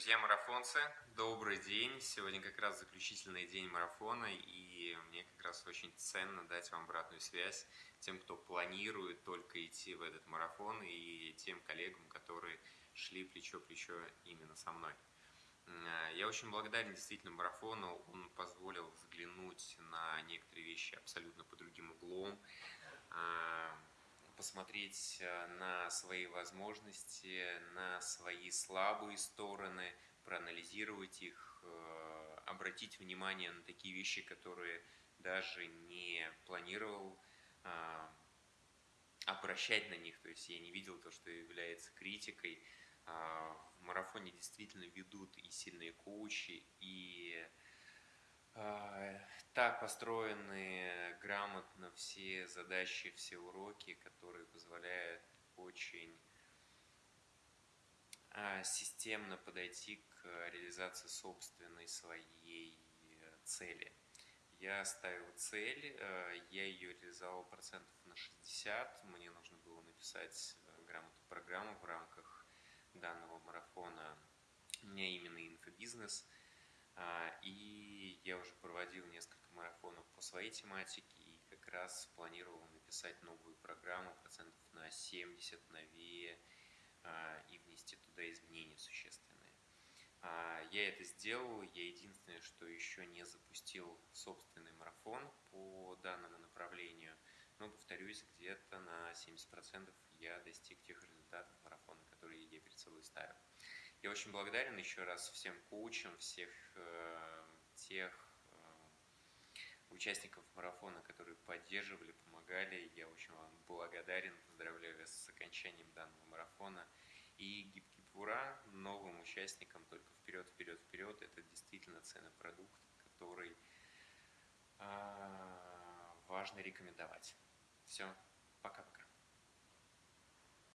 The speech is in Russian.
Друзья марафонцы, добрый день. Сегодня как раз заключительный день марафона, и мне как раз очень ценно дать вам обратную связь тем, кто планирует только идти в этот марафон, и тем коллегам, которые шли плечо-плечо именно со мной. Я очень благодарен действительно марафону, он позволил взглянуть на некоторые вещи абсолютно по другим углом, а, посмотреть э, на свои возможности, на свои слабые стороны, проанализировать их, э, обратить внимание на такие вещи, которые даже не планировал а, обращать на них, то есть я не видел то, что является критикой. А, в марафоне действительно ведут и сильные коучи, и так построены грамотно все задачи, все уроки, которые позволяют очень а, системно подойти к реализации собственной своей цели. Я ставил цель, а, я ее реализовал процентов на 60, мне нужно было написать грамотную программу в рамках данного марафона. У меня именно инфобизнес – а, и я уже проводил несколько по своей тематике и как раз планировал написать новую программу процентов на 70 новее а, и внести туда изменения существенные. А, я это сделал, я единственное, что еще не запустил собственный марафон по данному направлению, но, повторюсь, где-то на 70% я достиг тех результатов марафона, которые я перед собой ставил. Я очень благодарен еще раз всем коучам, всех э, тех участников марафона, которые поддерживали, помогали. Я очень вам благодарен, поздравляю вас с окончанием данного марафона. И гибкий пура новым участникам только вперед, вперед, вперед. Это действительно ценный продукт, который э, важно рекомендовать. Все.